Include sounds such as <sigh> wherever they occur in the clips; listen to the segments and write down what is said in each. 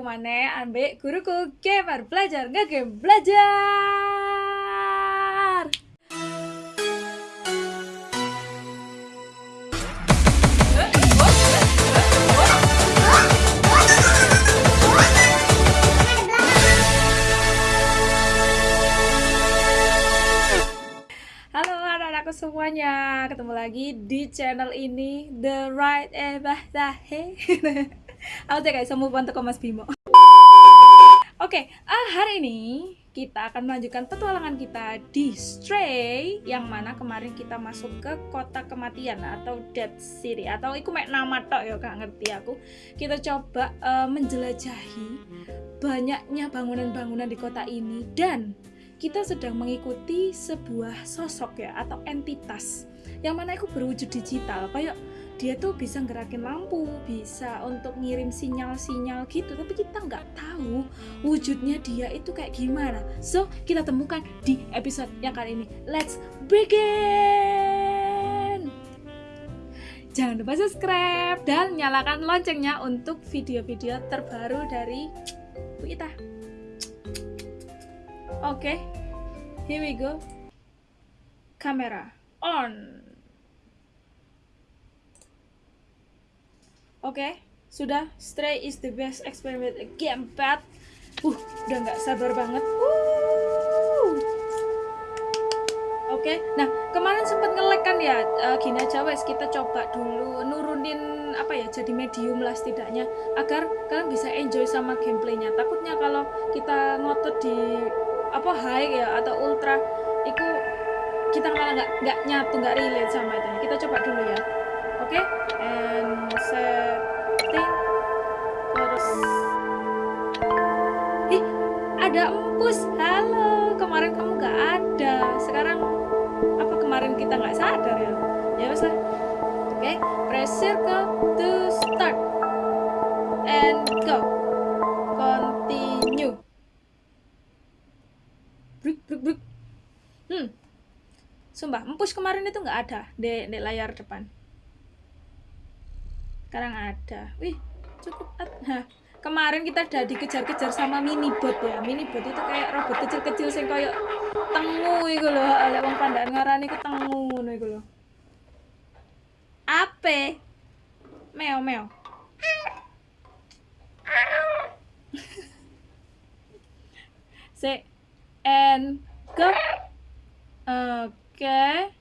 ketemu mana? Ambek guruku gamer belajar nggak game belajar. Halo anak-anakku semuanya, ketemu lagi di channel ini The Right Ebah <laughs> Aku cek guys, semua bantu Mas Bimo. Oke, ah, hari ini kita akan melanjutkan petualangan kita di Stray yang mana kemarin kita masuk ke kota kematian atau Dead City atau iku mek nama tok ya gak ngerti aku. Kita coba eh, menjelajahi banyaknya bangunan-bangunan di kota ini dan kita sedang mengikuti sebuah sosok ya atau entitas yang mana itu berwujud digital kayak dia tuh bisa gerakin lampu bisa untuk ngirim sinyal-sinyal gitu tapi kita nggak tahu wujudnya dia itu kayak gimana so kita temukan di episode yang kali ini let's begin jangan lupa subscribe dan nyalakan loncengnya untuk video-video terbaru dari Bu Ita Oke, okay. here we go. Kamera on. Oke, okay. sudah. Stray is the best experiment game pad. Uh, udah nggak sabar banget. Uh. Oke, okay. nah kemarin sempat ngelek kan ya. Uh, gini aja wes kita coba dulu nurunin apa ya jadi medium lah setidaknya agar kalian bisa enjoy sama gameplaynya. Takutnya kalau kita ngotot di apa high ya atau ultra itu kita malah nggak nggak nyatu nggak relate sama itu kita coba dulu ya oke okay? Setting terus. Ih ada empus halo kemarin kamu nggak ada. Sekarang apa kemarin kita nggak sadar ya? Ya wes lah. Oke okay? press circle to start. And go. Continue. Bruk bruk bruk. Hmm. Sumpah empus kemarin itu nggak ada di, di layar depan sekarang ada. Wih cukup nah kemarin kita udah dikejar-kejar sama mini bot ya. Mini bot itu kayak robot kecil-kecil sing kayak tengu itu loh oleh wong pandaan ngarani itu tengu itu loh apa meo meo. <laughs> Se and go oke okay.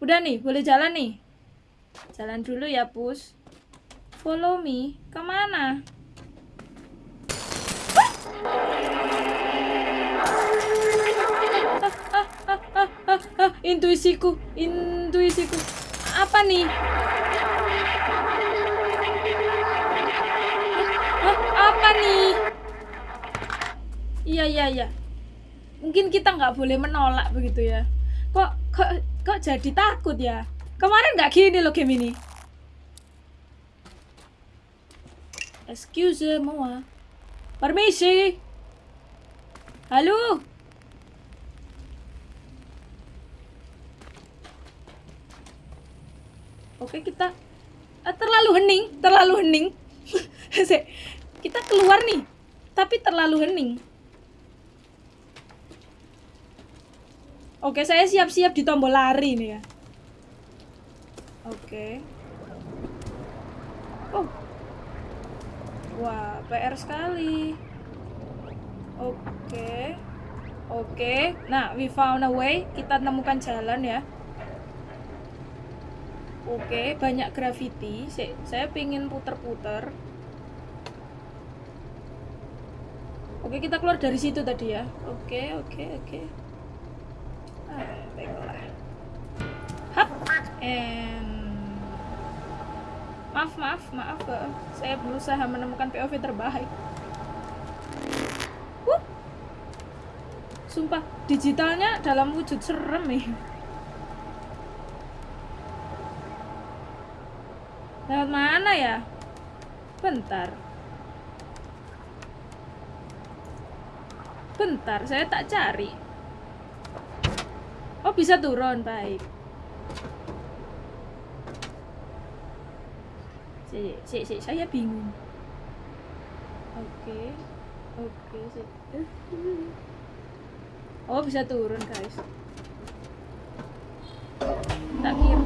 udah nih boleh jalan nih? Jalan dulu ya pus follow me. Ke mana? Ah, ah, ah, intuisiku intuisiku. Apa nih? Ah, apa nih? Iya iya iya. Mungkin kita nggak boleh menolak begitu ya. Kok kok kok jadi takut ya? Kemarin nggak gini loh game ini excuse moi permisi halo oke kita eh, terlalu hening terlalu hening <laughs> kita keluar nih tapi terlalu hening Oke, saya siap-siap di tombol lari nih ya. Oke. Oh. Wah, PR sekali. Oke. Oke. Nah, we found a way. Kita temukan jalan ya. Oke, banyak graffiti. Saya pingin puter-puter. Oke, kita keluar dari situ tadi ya. Oke, oke, oke baiklah hap and maaf maaf maaf saya berusaha menemukan POV terbaik. Uh. sumpah digitalnya dalam wujud serem nih. Lewat mana ya? Bentar. Bentar saya tak cari. Oh bisa turun, baik. Si, si, si, saya bingung. oke oke sih oh bisa turun guys. Tak kira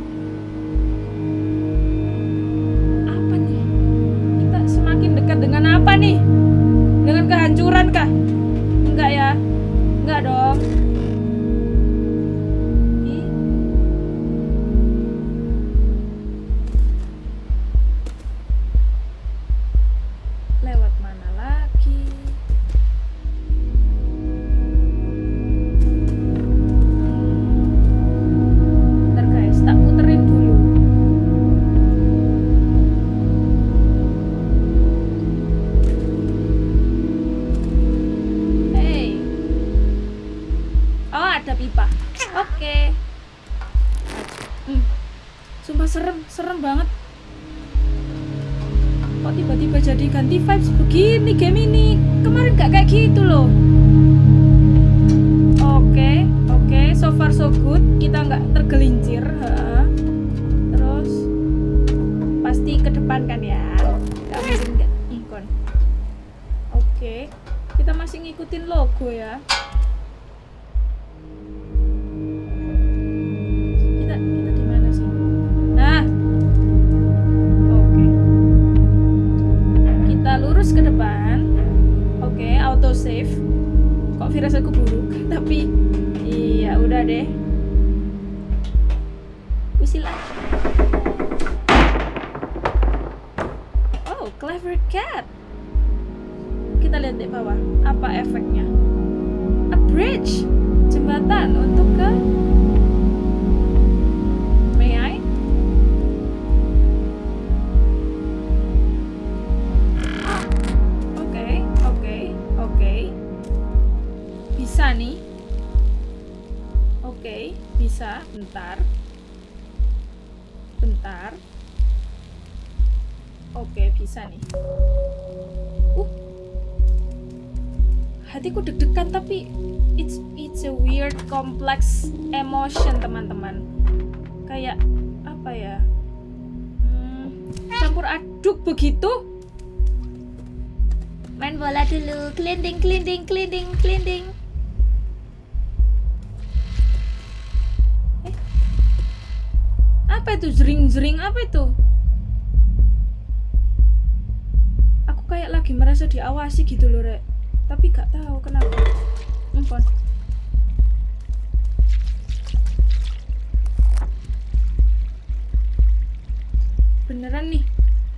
beneran nih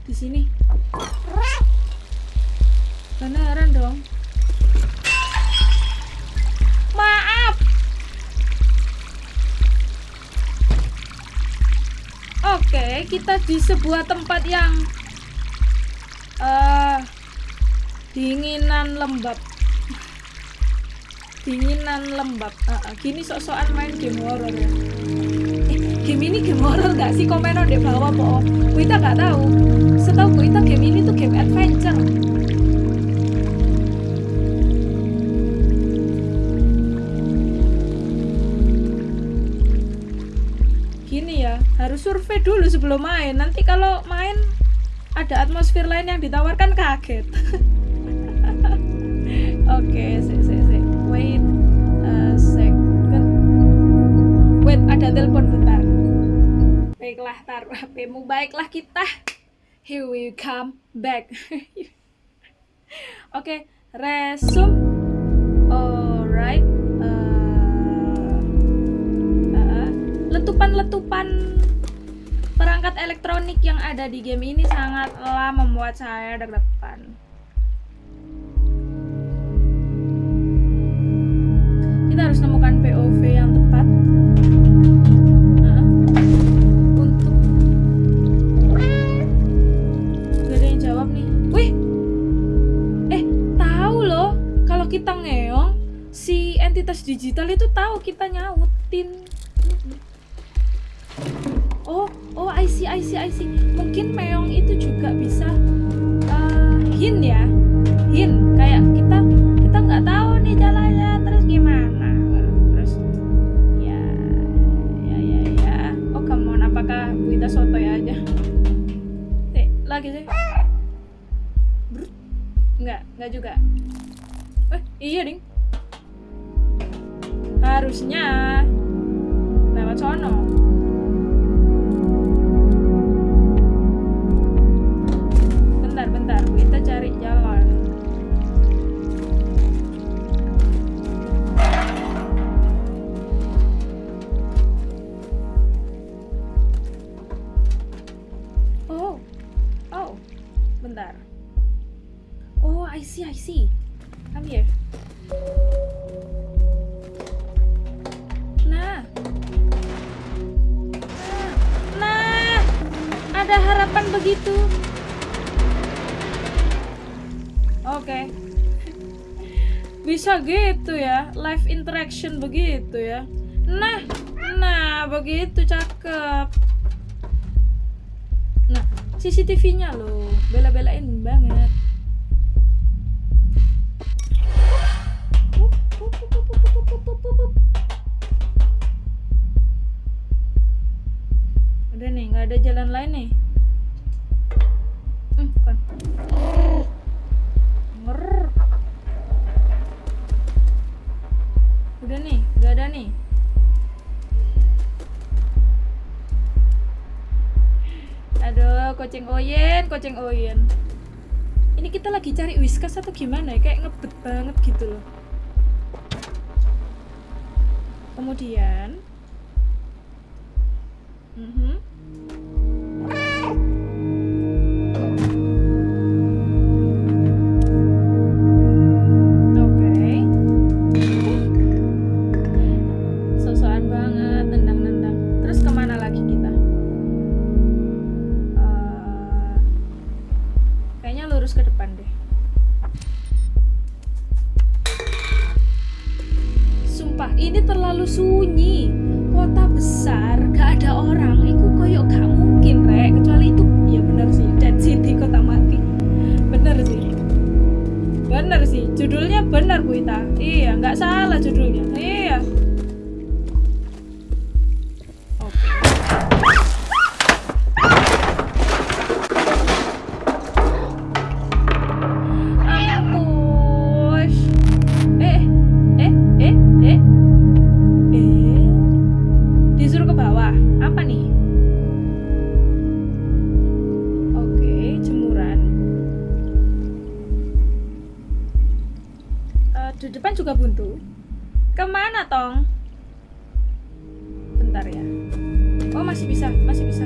di sini. Beneran dong. Maaf. Oke kita di sebuah tempat yang eh dinginan lembab. Dinginan lembab. Ah, ah, gini sok-sokan main game horror ya game ini game horror gak sih? Komen di bawah po kita gak tahu. Setahu kita game ini tuh game adventure. Gini ya harus survei dulu sebelum main. Nanti kalau main ada atmosfer lain yang ditawarkan kaget. <laughs> Oke sik sik sik wait a second. Wait ada telepon baiklah taruh HPmu baiklah kita. Here we come back. <laughs> Oke resume. Alright. Eh, uh, letupan-letupan perangkat elektronik yang ada di game ini sangatlah membuat saya deg-degan. Kita harus nemukan POV yang identitas digital itu tahu kita nyautin. Oh oh IC, IC, IC. mungkin meong itu juga bisa eh, uh, hin ya. Hin kayak kita kita nggak tahu nih jalannya terus gimana? Terus ya ya ya ya. Oh kamu, on apakah kita soto ya aja? Eh lagi sih. Enggak, enggak juga. Eh iya ding harusnya. Lewat sono. action begitu ya. Nah nah begitu cakep. Nah CCTV-nya loh bela-belain banget. Udah nih nggak ada jalan lain nih. Koceng oyen, koceng oyen. Ini kita lagi cari whiskas atau gimana ya? Kayak ngebet banget gitu loh. Kemudian. Mm -hmm. di depan juga buntu. Ke mana, Tong? Bentar ya. Oh, masih bisa, masih bisa.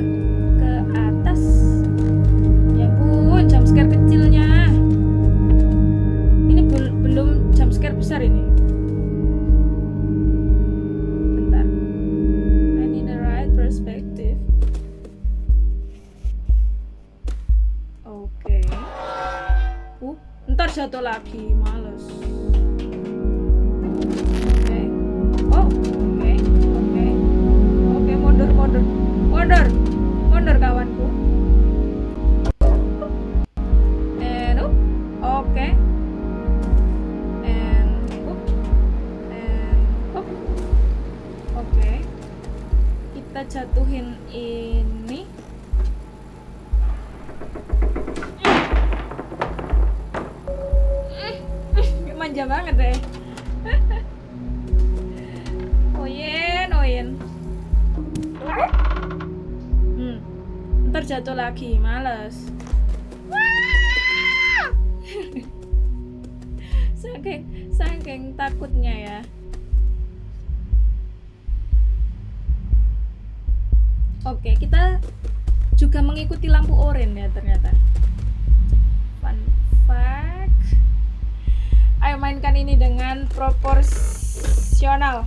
ini dengan proporsional.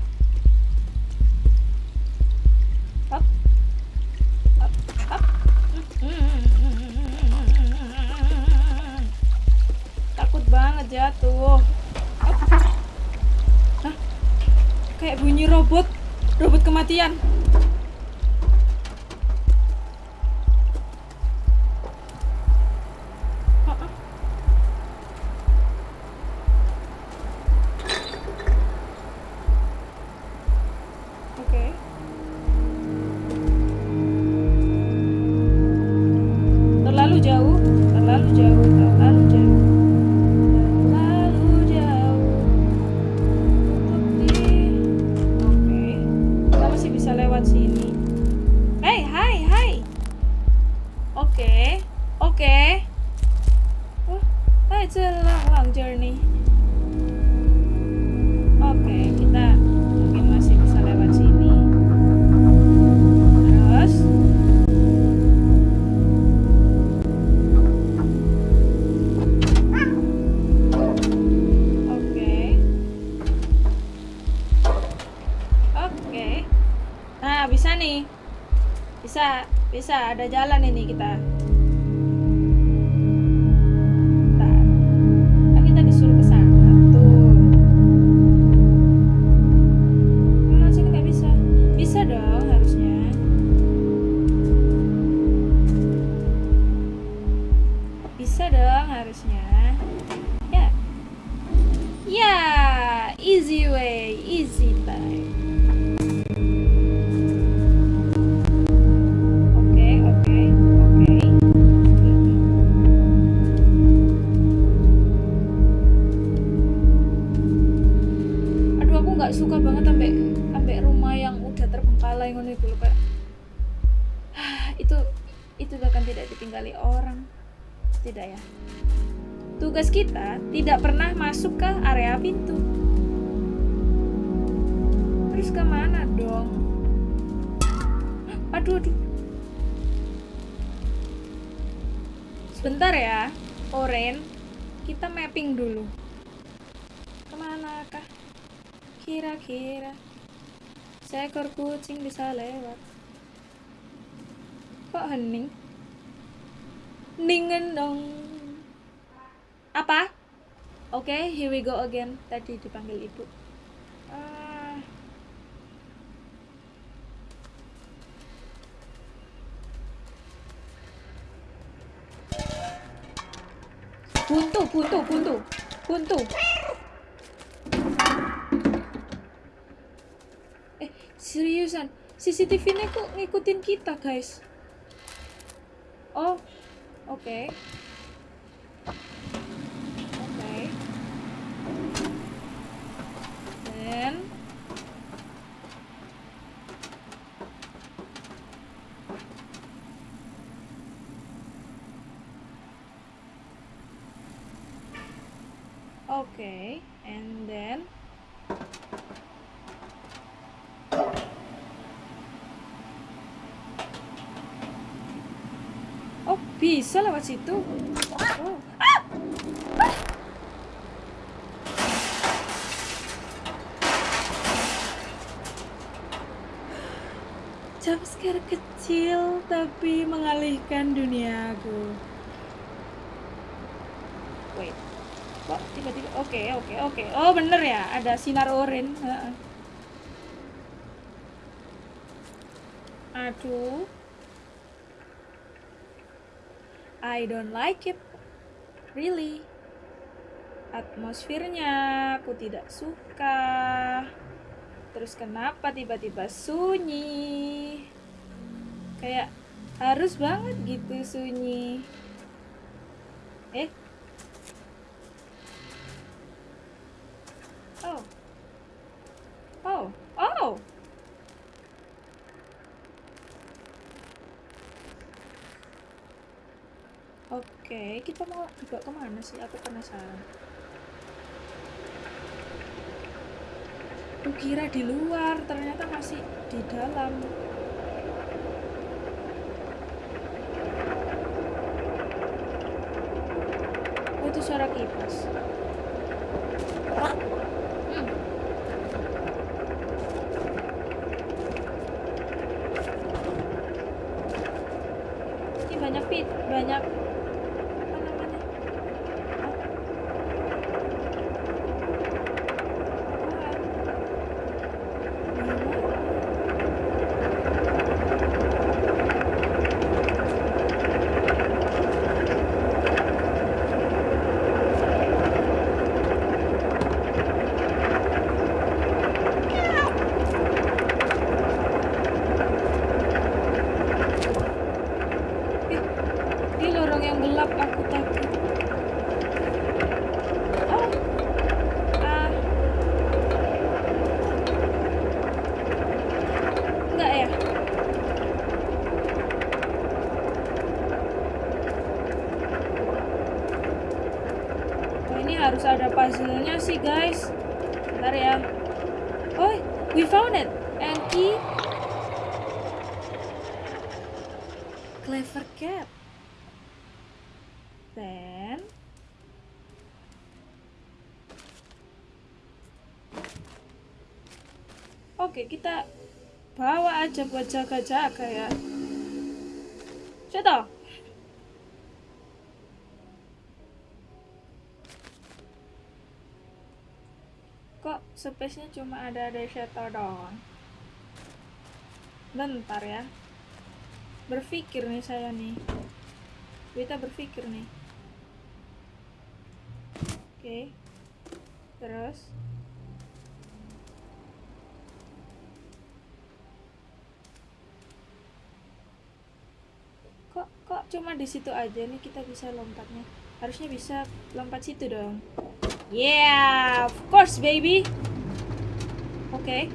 Takut banget jatuh. Hah? Kayak bunyi robot, robot kematian. Bisa ada bisa lewat. Kok hening? Ningen dong. Apa? Oke, okay, here we go again. Tadi dipanggil ibu. Ah. Buntu, buntu, buntu, buntu. Eh, seriusan, CCTV-nya kok ngikutin kita, guys? Oh, oke. Oke. Dan Okay, and then Oh, bisa lewat situ. Oh. Ah! Ah! Kecil tapi mengalihkan duniaku. Wait kok tiba-tiba oke oke oke oh bener ya ada sinar oren Heeh. aduh I don't like it. Really? Atmosfernya aku tidak suka. Terus kenapa tiba-tiba sunyi? Kayak harus banget gitu sunyi eh Oh. Oh. Oh. Oke, juga ke mana sih? Aku penasaran. Aku kira di luar, ternyata masih di dalam. Oh, itu suara kipas. Hmm. Ini banyak pit, banyak apa namanya? Apaan? harus ada puzzle-nya sih guys. Bentar ya. Oh we found it. Key Clever cat. Then Oke kita bawa aja buat jaga-jaga ya. Coba space-nya cuma ada shadow doang. Bentar ya. Berpikir nih saya nih. Kita berpikir nih. Oke. Okay. terus? Kok kok cuma di situ aja nih kita bisa lompatnya? Harusnya bisa lompat situ dong Yeah, of course, baby. Okay.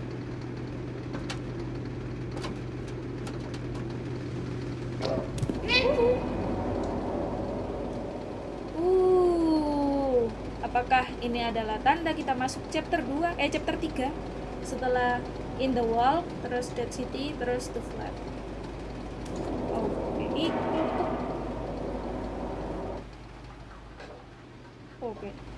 Uh, apakah ini adalah tanda kita masuk chapter 2 eh chapter 3 setelah in the wall terus dead city terus the flat oke okay. oke okay.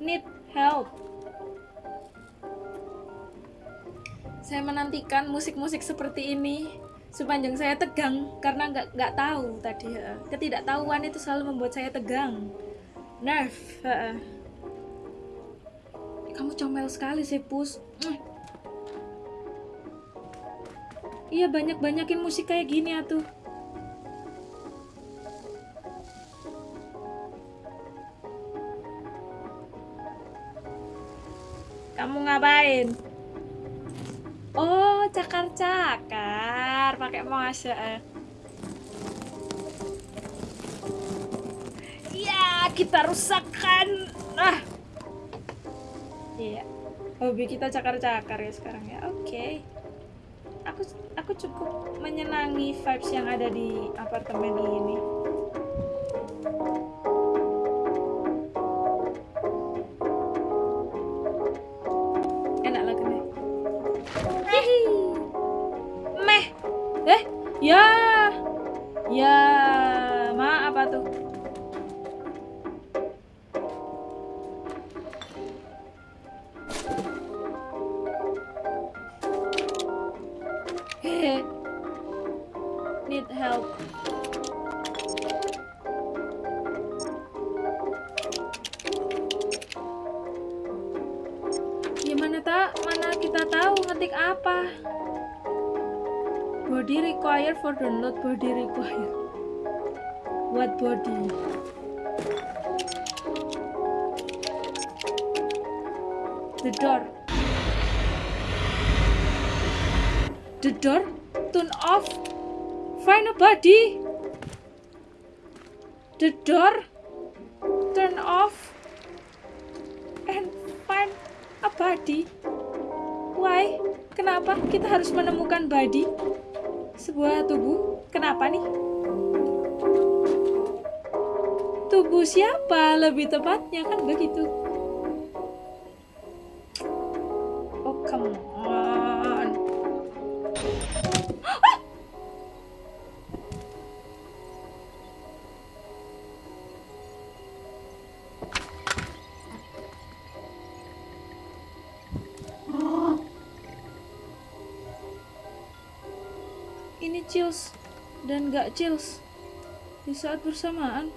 Need help. Saya menantikan musik-musik seperti ini sepanjang saya tegang karena nggak nggak tahu tadi ketidaktahuan itu selalu membuat saya tegang Nerf. Uh, kamu comel sekali sih, Pus. Iya, banyak-banyakin musik kayak gini atuh. Cakar-cakar. Pakai mau Eh. kita rusakkan ah iya hobi kita cakar-cakar ya sekarang ya oke okay. aku aku cukup menyenangi vibes yang ada di apartemen ini for download body required what body? The door. The door? Turn off. Find a body. The door? Turn off. And find a body why kenapa kita harus menemukan body sebuah tubuh. Kenapa nih? Tubuh siapa lebih tepatnya kan begitu. Chills dan gak chills di saat bersamaan.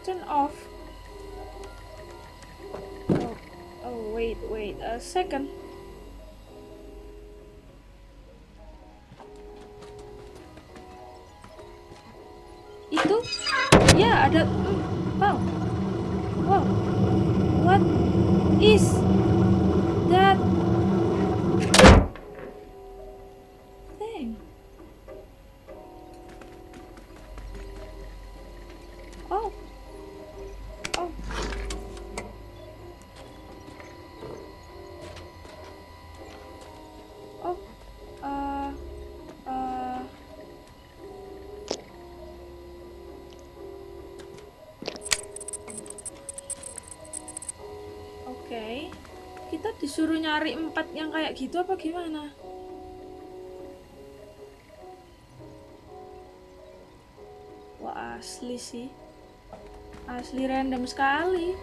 Turn off. Oh, oh wait, wait a second. Itu, ya ada. Disuruh nyari empat yang kayak gitu apa gimana? Wah asli sih. Asli random sekali.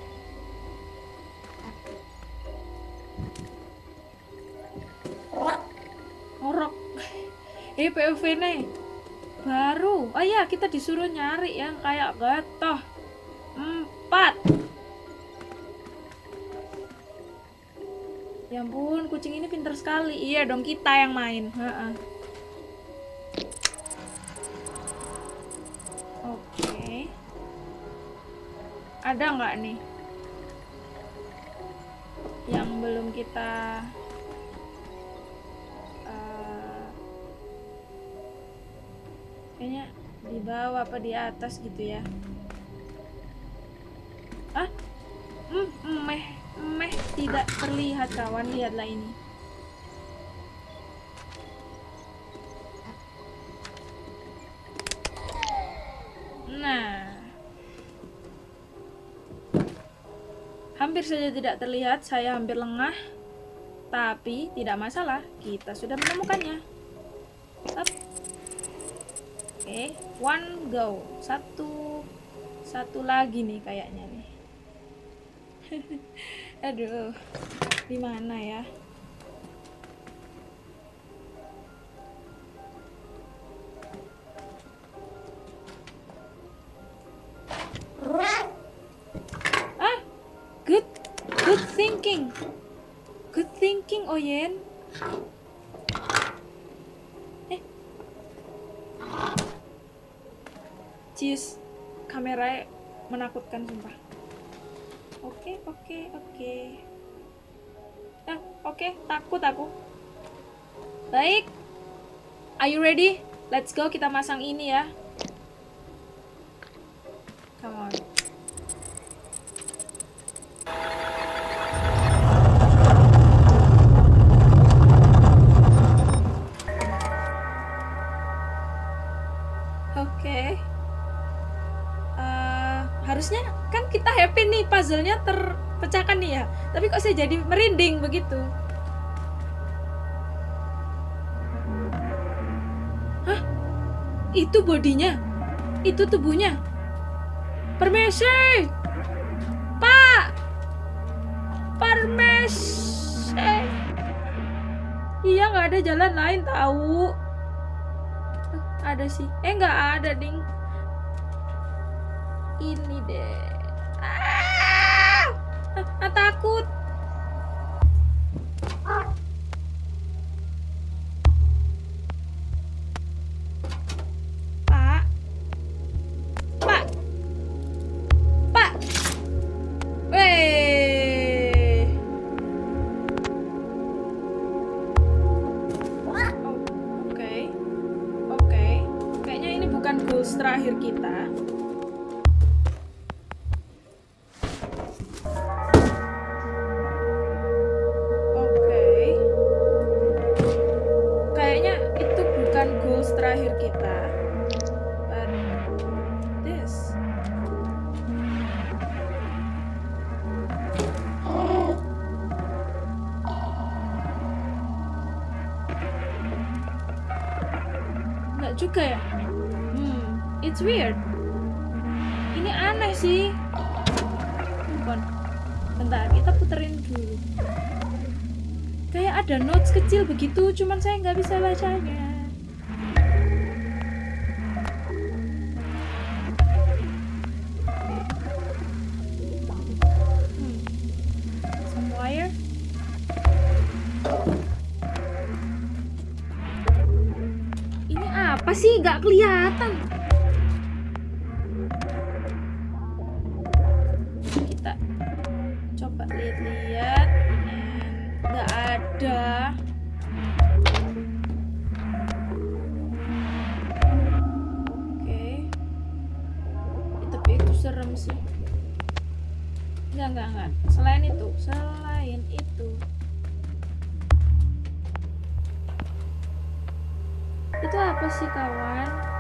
Ngorok. <laughs> Eh POV nih. Baru. Oh iya kita disuruh nyari yang kayak gatoh sekali. Iya dong kita yang main. Oke. Ada nggak nih? Yang belum kita kayaknya di bawah apa di atas gitu ya. Ah hmm, meh meh tidak terlihat kawan. Lihatlah ini hampir saja tidak terlihat saya hampir lengah. Tapi tidak masalah kita sudah menemukannya. Up. Okay. one go. Satu satu lagi nih kayaknya nih. <laughs> Aduh di mana ya menakutkan sumpah. Oke okay, oke okay, oke. Okay. eh oke okay, takut aku. Baik. Are you ready? Let's go kita masang ini ya jadi merinding begitu. Hah? Itu bodinya? Itu tubuhnya? Permisi! Pak! Permisi! Iya nggak ada jalan lain tahu. Ada sih. Eh nggak ada ding. Ini deh. Ah, ah takut apa sih nggak kelihatan? Kita coba lihat-lihat nggak ada. Oke. Tapi itu serem sih. Nggak nggak nggak. Selain itu selain itu Itu apa sih kawan?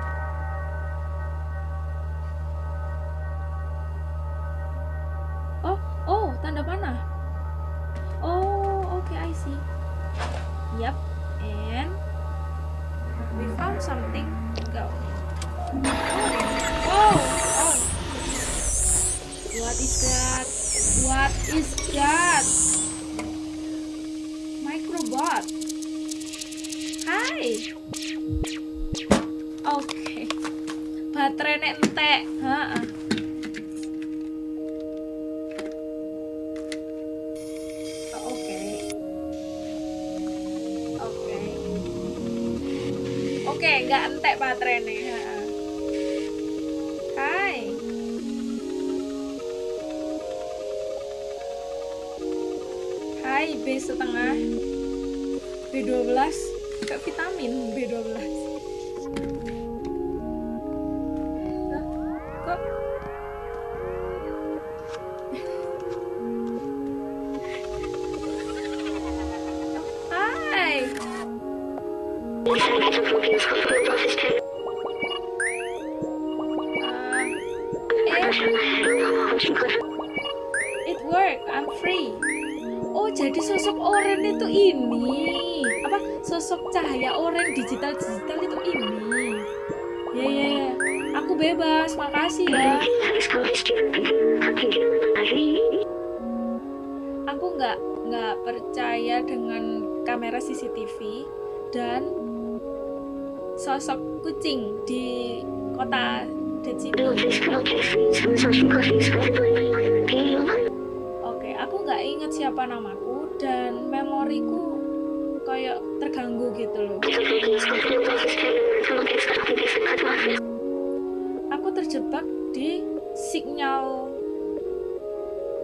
It work I'm free. Oh jadi sosok oren itu ini. Apa? Sosok cahaya oren digital digital itu ini. Ya ya ya. Aku bebas makasih ya. Aku nggak nggak percaya dengan kamera CCTV dan sosok kucing di kota City. Oke, aku nggak ingat siapa namaku dan memoriku kayak terganggu gitu loh. Aku terjebak di sinyal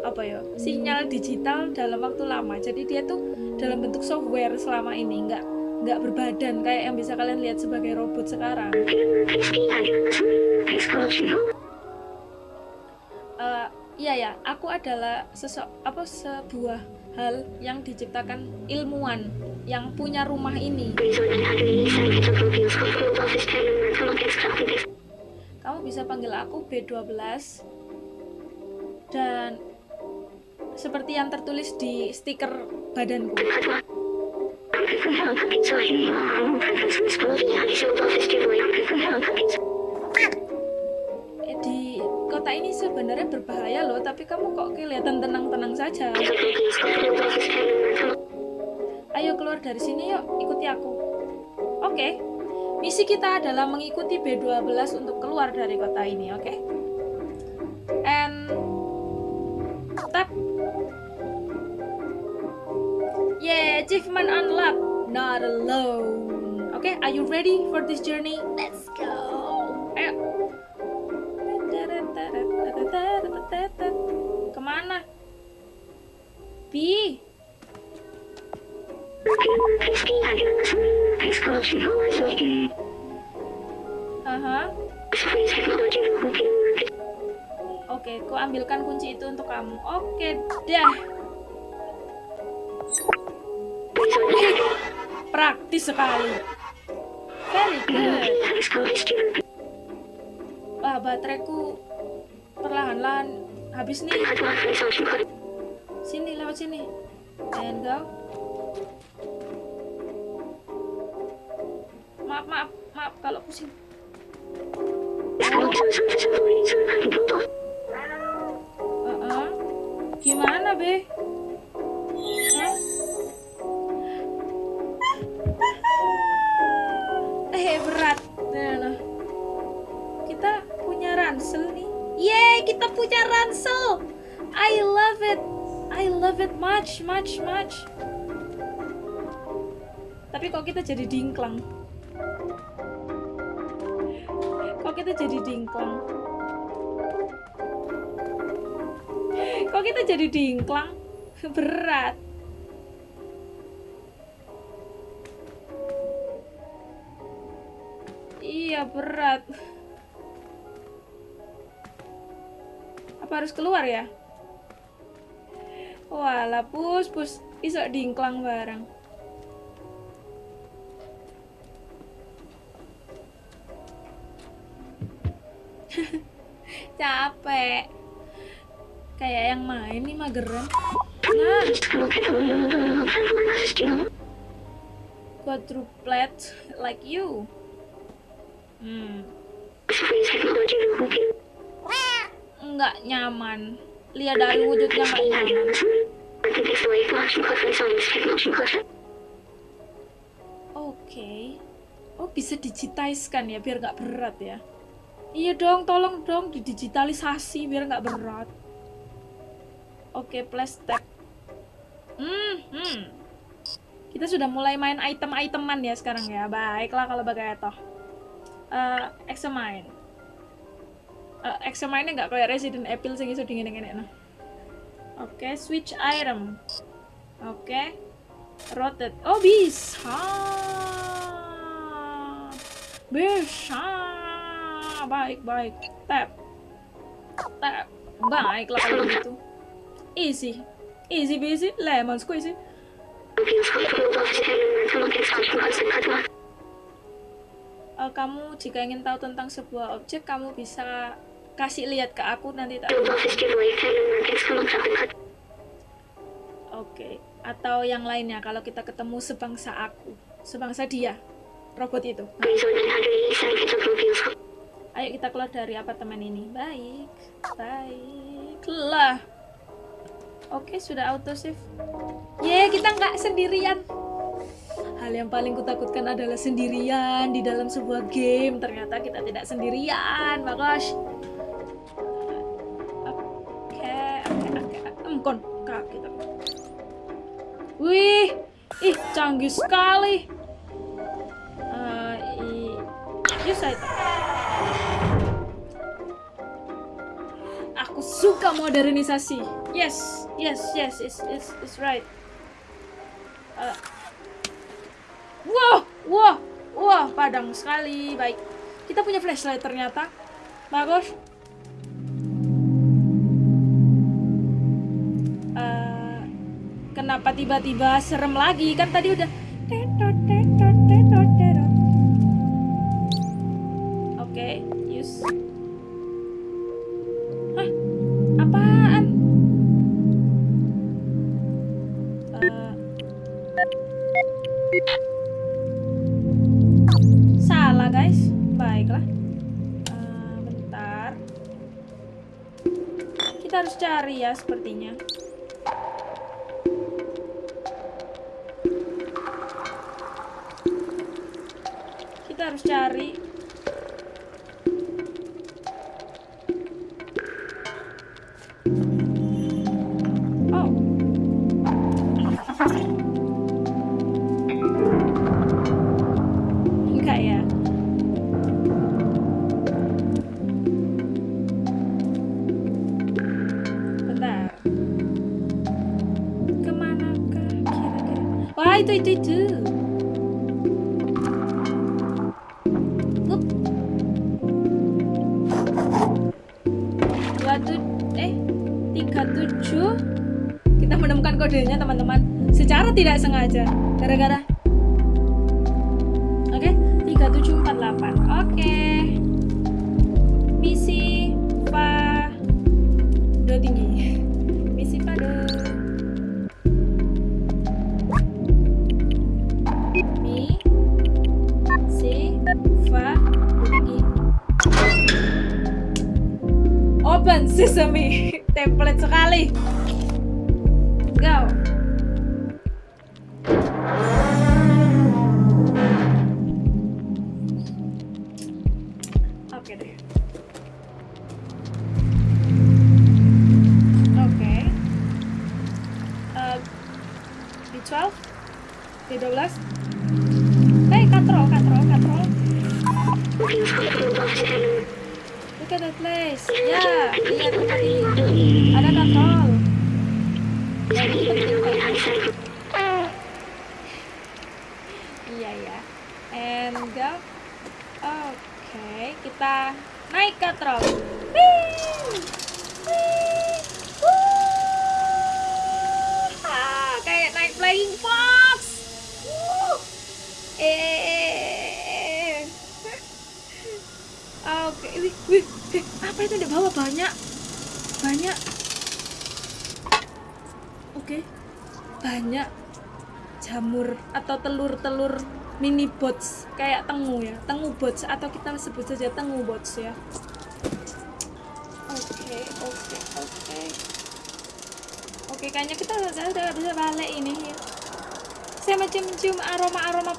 apa ya? Sinyal digital dalam waktu lama. Jadi dia tuh dalam bentuk software selama ini nggak nggak berbadan kayak yang bisa kalian lihat sebagai robot sekarang. Eh, iya ya, aku adalah sesok apa sebuah hal yang diciptakan ilmuwan yang punya rumah ini. Kamu bisa panggil aku B12 dan seperti yang tertulis di stiker badanku. Di kota ini sebenarnya berbahaya loh, tapi kamu kok kelihatan tenang-tenang saja. Ayo keluar dari sini yuk, ikuti aku. Oke, misi kita adalah mengikuti B12 untuk keluar dari kota ini, oke? And Not alone. Oke, are you ready for this journey? Let's go. Ayo. Ke mana? Bi. Aha. Oke, ku ambilkan kunci itu untuk kamu. Oke, dah. Praktis sekali. Very good. Wah, bateraiku perlahan-lahan habis nih. Sini, lewat sini. And go. Maaf, maaf, maaf kalau pusing. Uh-uh. Gimana, Be? Ransel nih. Yeay, kita punya ransel. I love it. I love it much, much, much. Tapi kok kita jadi dingklang? Kok kita jadi dingklang? Kok kita jadi dingklang? <laughs> Berat. Iya, berat. Apa harus keluar ya? Walah, pus, pus. Isok dingklang bareng. <laughs> Capek. Kayak yang main nih mageran. Nah, quadruplet like you. Hmm. Nggak nyaman. Lihat dari wujudnya nggak nyaman. Oke. Okay. Oh bisa digitizekan ya biar nggak berat ya. Iya dong, tolong dong didigitalisasi biar nggak berat. Oke, okay, plastik. Hmm, hmm. Kita sudah mulai main item-iteman ya sekarang ya. Baiklah kalau begitu. Uh, examine. Uh, examine nggak kayak Resident Evil sing iso dingin-dingin nah. Oke, okay, switch item. Oke. Okay. Rotate. Oh, bisa. Bisa. Baik, baik. Tap. Tap. Baiklah kalau gitu. Easy. Easy busy, lemon squeezy. Uh, kamu jika ingin tahu tentang sebuah objek, kamu bisa kasih lihat ke aku nanti tak. Oke. Okay. Atau yang lainnya kalau kita ketemu sebangsa aku, sebangsa dia, robot itu. Ayo kita keluar dari apartemen ini. Baik, baiklah. Oke, sudah auto save. Ye, kita nggak sendirian. Hal yang paling kutakutkan adalah sendirian di dalam sebuah game. Ternyata kita tidak sendirian, bagus. Oke, oke, oke. Kita. Wih, ih canggih sekali. Uh, i, saya Aku suka modernisasi. Yes, yes, yes, it's, it's, it's right. Uh. Wah, wah, wah, padang sekali. Baik, kita punya flashlight ternyata. Bagus. Uh, kenapa tiba-tiba serem lagi? Kan tadi udah. Sepertinya. Sesame template sekali. Go bots atau kita sebut saja tengu bots ya? Oke oke oke. Oke kayaknya kita udah, udah bisa balik ini. Ya saya mencium-cium aroma-aroma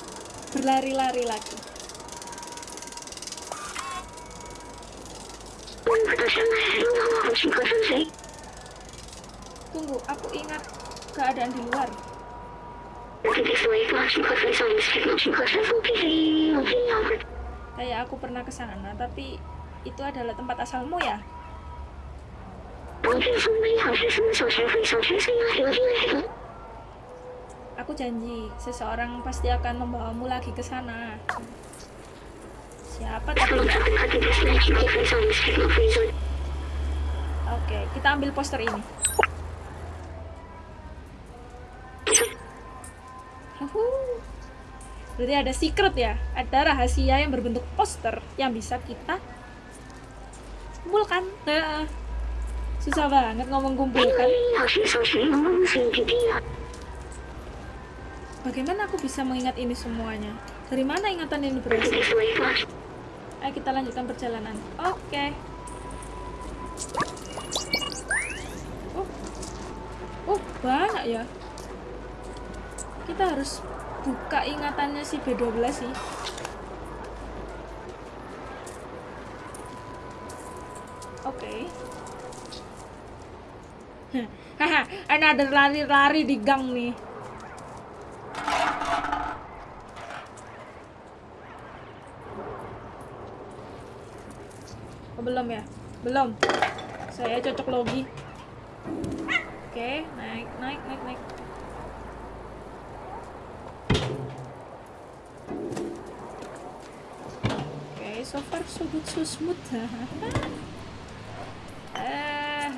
berlari-lari lagi. Tunggu aku ingat keadaan di luar Kayak aku pernah ke sana, tapi itu adalah tempat asalmu ya? Aku janji, seseorang pasti akan membawamu lagi ke sana. Siapa tapi? Oke, kita ambil poster ini. Berarti ada secret ya, ada rahasia yang berbentuk poster yang bisa kita kumpulkan. Nah, susah banget ngomong kumpulkan. Bagaimana aku bisa mengingat ini semuanya? Dari mana ingatan ini berasal? Ayo kita lanjutkan perjalanan. Oke. Oh, oh banyak ya. Kita harus buka ingatannya si B12 sih. Oke. Haha, <laughs> ada lari-lari di gang nih. Oh, belum ya? Belum. Saya cocok logi. Oke, naik, naik, naik, naik. So far so good so smooth. Eh,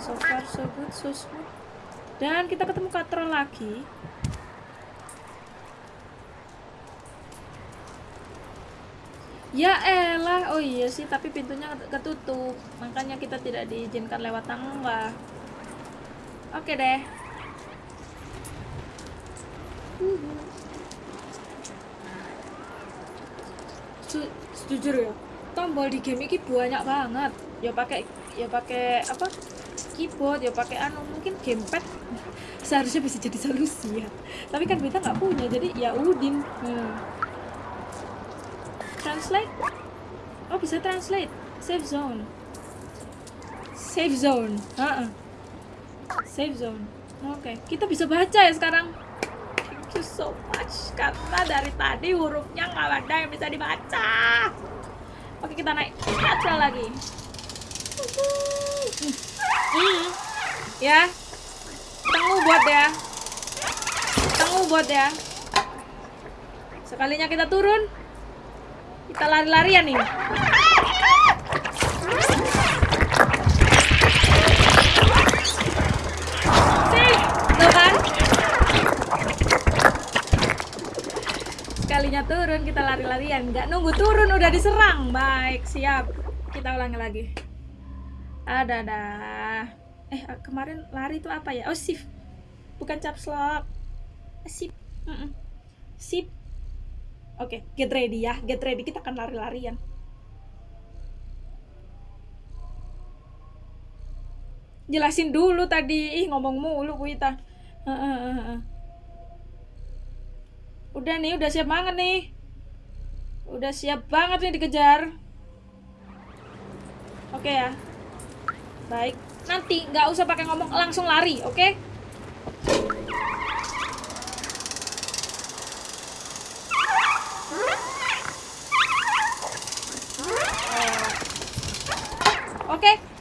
so far so good so smooth. Dan kita ketemu katro lagi. Ya elah, oh iya sih, tapi pintunya ketutup. Makanya kita tidak diizinkan lewat tangga. Oke deh. Su- jujur ya, tombol di game ini banyak banget. Ya pakai ya pakai apa? keyboard ya pakai anu mungkin gamepad. <laughs> Seharusnya bisa jadi solusi ya. Tapi kan kita nggak punya jadi ya udin. Hmm. Translate? Oh bisa translate. Save zone. Save zone. Uh -uh. save zone. Oke okay. kita bisa baca ya sekarang you so much. Karena dari tadi hurufnya nggak ada yang bisa dibaca. Oke kita naik. Baca lagi. Hmm. ya. Tunggu buat ya. Tunggu buat ya. Sekalinya kita turun. Kita lari-larian nih. Sekalinya turun kita lari-larian, nggak nunggu turun udah diserang. Baik, siap. Kita ulangi lagi. Ada ada. Eh kemarin lari itu apa ya? Oh shift, bukan caps lock. Sip. Sip Oke, okay, get ready ya. Get ready, kita akan lari-larian. Jelasin dulu tadi. Ih, ngomong mulu, Bu. Udah nih, udah siap banget nih. Udah siap banget nih dikejar. Oke okay ya. Baik. Nanti nggak usah pakai ngomong, langsung lari, oke? Okay? Oke, lari!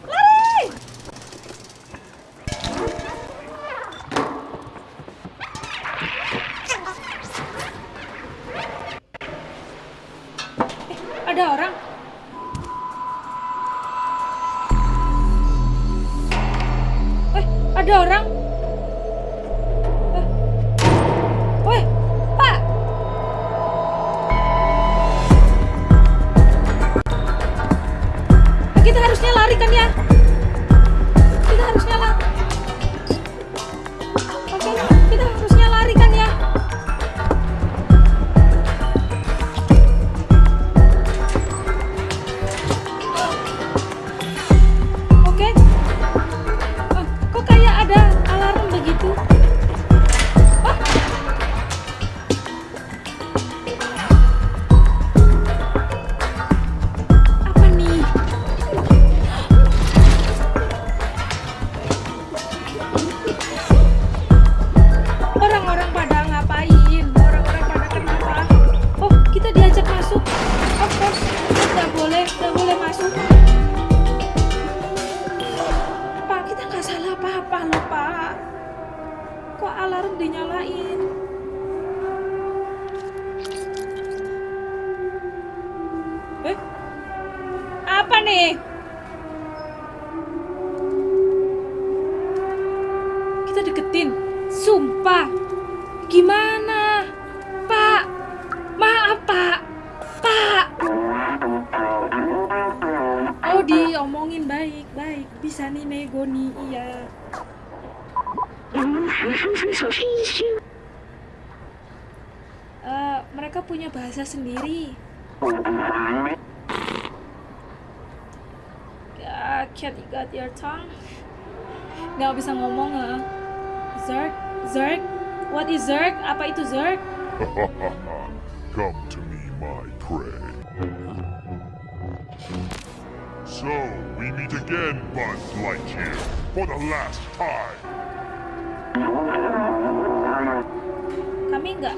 nggak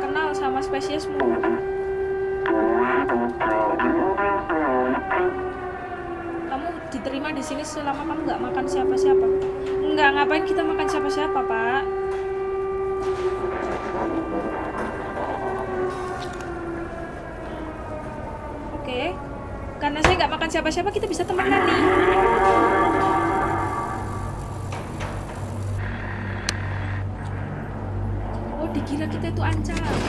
kenal sama spesiesmu. Kamu diterima di sini selama kamu nggak makan siapa-siapa. Nggak ngapain kita makan siapa-siapa, Pak. Oke, karena saya nggak makan siapa-siapa kita bisa temenan nih. 加了。